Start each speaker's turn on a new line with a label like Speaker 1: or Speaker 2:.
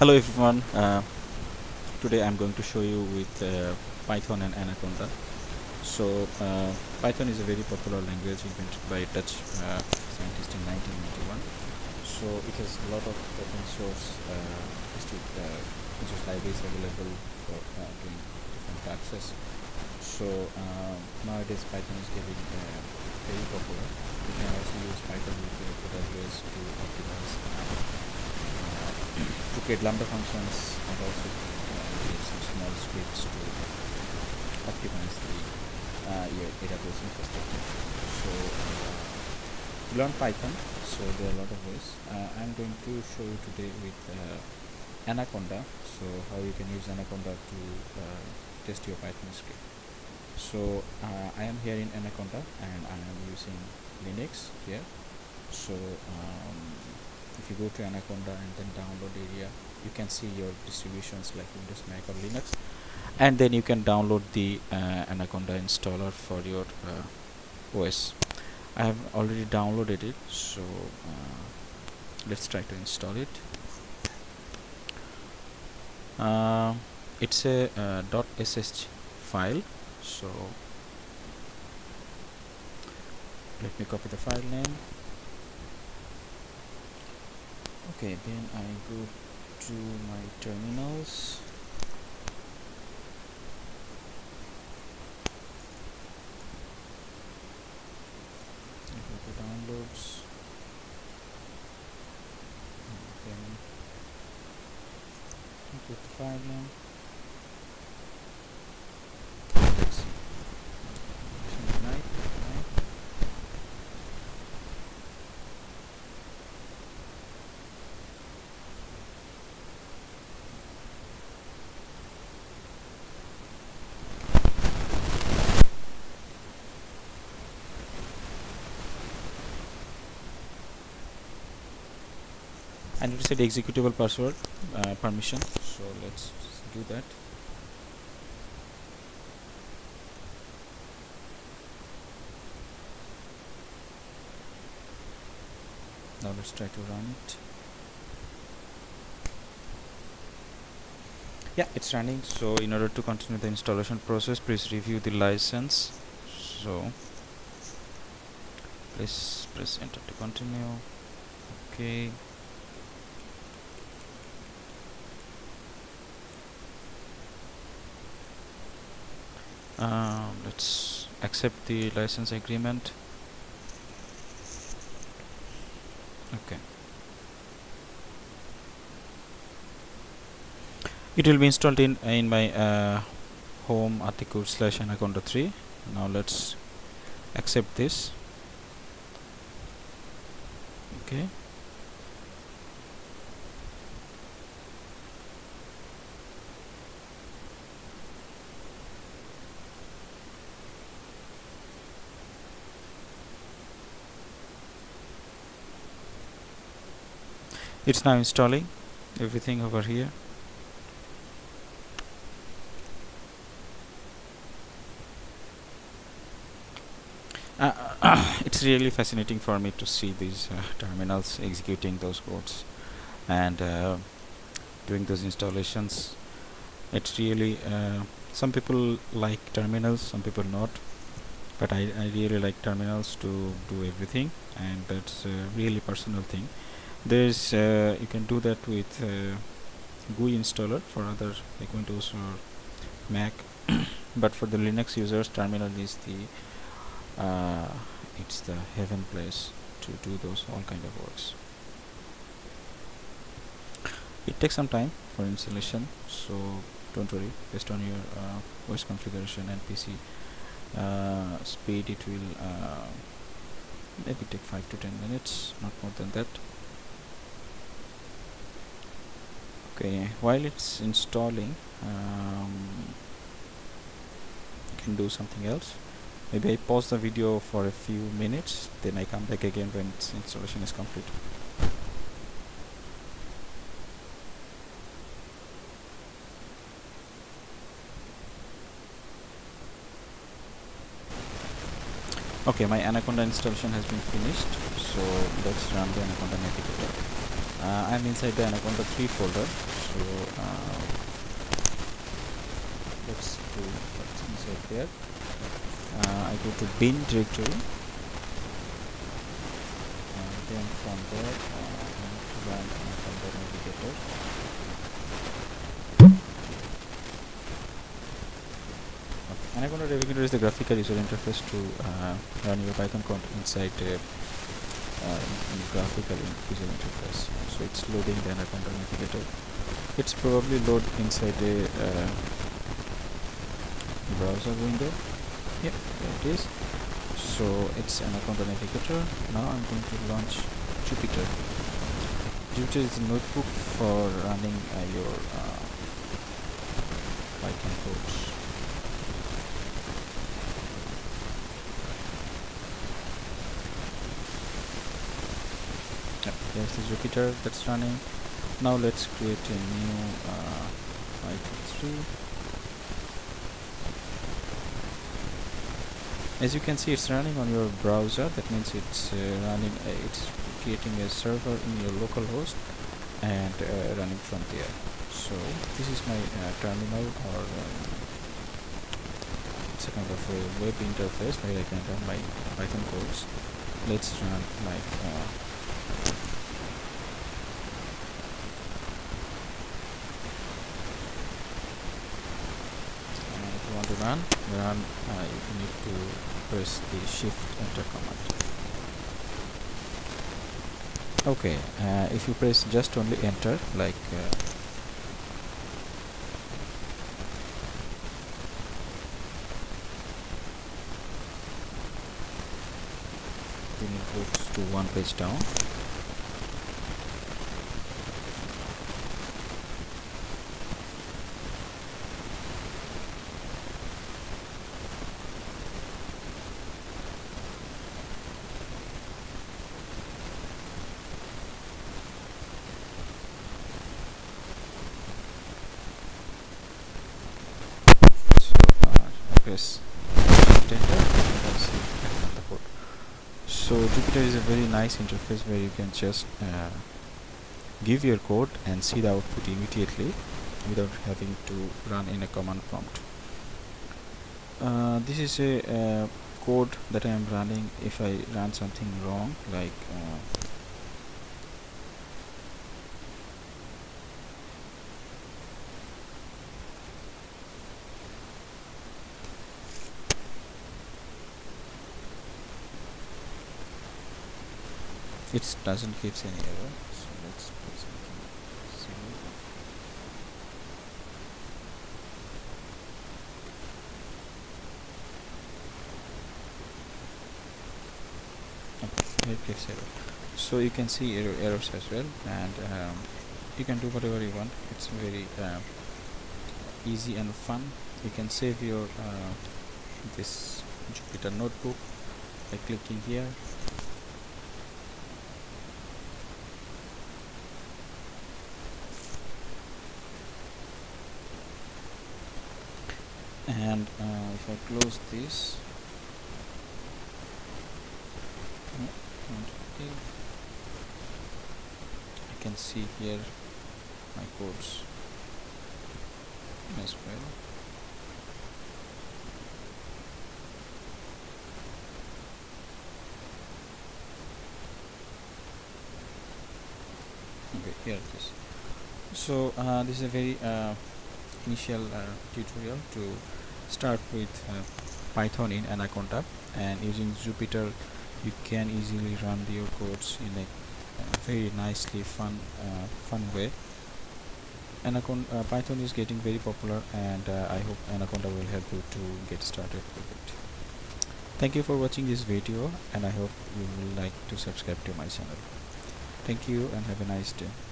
Speaker 1: Hello everyone. Uh, today I'm going to show you with uh, Python and Anaconda. So uh, Python is a very popular language invented by Dutch uh, scientist in 1991. So it has a lot of open source uh, uh, resource libraries available for doing different tasks. So nowadays Python is getting very popular. You can also use Python with AWS to optimize to create lambda functions and also uh, create some small scripts to optimize the uh, AWS infrastructure. So uh, to learn Python, so there are a lot of ways. Uh, I'm going to show you today with uh, Anaconda. So how you can use Anaconda to uh, test your Python script. So I am here in Anaconda and I am using Linux here. So um, if you go to Anaconda and then download area you can see your distributions like Windows Mac or Linux. And then you can download the uh, Anaconda installer for your uh, OS I have already downloaded it so uh, let's try to install it. Uh, it's a uh, .sh file so let me copy the file name okay then I go to my terminals. Go to downloads. And then go to file name let's see I need set executable password uh, permission. So let's do that. Now let's try to run it. Yeah it's running. So in order to continue the installation process please review the license. So please press enter to continue. Okay uh, let's accept the license agreement. Okay. It will be installed in in my uh, home article slash anaconda 3 now let's accept this. Okay it's now installing everything over here. Uh, it's really fascinating for me to see these uh, terminals executing those codes and uh, doing those installations. It's really uh, some people like terminals some people not but I, I really like terminals to do everything and that's a really personal thing there's uh, you can do that with uh, GUI installer for other like Windows or Mac. But for the Linux users terminal is the uh, it's the heaven place to do those all kind of works. It takes some time for installation so don't worry. Based on your uh, OS configuration and PC uh, speed it will uh, maybe take 5 to 10 minutes not more than that okay while it's installing um, you can do something else. Maybe I pause the video for a few minutes then I come back again when its installation is complete. Okay my anaconda installation has been finished so let's run the anaconda navigator uh, I'm inside the Anaconda 3 folder so uh, let's do what's inside there. Uh, I go to bin directory. And then from there uh, I need to run Anaconda navigator. Anaconda Navigator is the graphical user interface to uh, run your Python code inside uh, graphical user interface. So it's loading the Anaconda Navigator. It's probably load inside a uh, browser window. Yep, there it is. So it's Anaconda Navigator. Now I'm going to launch Jupyter. Jupyter is a notebook for running uh, your uh, Python codes. There's the Jupyter that's running. Now let's create a new uh, Python 3 as you can see it's running on your browser. That means it's uh, running uh, it's creating a server in your local host and uh, running from there. So this is my uh, terminal or um, it's a kind of a web interface where I can run my Python codes let's run like uh, run run uh, you need to press the shift enter command. Okay uh, if you press just only enter like uh, then it goes to one page down press enter so Jupyter is a very nice interface where you can just uh, give your code and see the output immediately without having to run in a command prompt. Uh, this is a uh, code that I am running if I run something wrong like uh, it doesn't give any error so let's put something similar. Okay it gives error. So you can see error errors as well and um, you can do whatever you want. It's very uh, easy and fun. You can save your uh, this Jupyter notebook by clicking here and uh, if I close this. I can see here my codes as well. Okay here it is. So uh, this is a very uh, initial uh, tutorial to start with uh, Python in Anaconda and using Jupyter you can easily run your codes in a uh, very nicely fun uh, fun way. Anaconda uh, Python is getting very popular and uh, I hope Anaconda will help you to get started with it. Thank you for watching this video and I hope you will like to subscribe to my channel. Thank you and have a nice day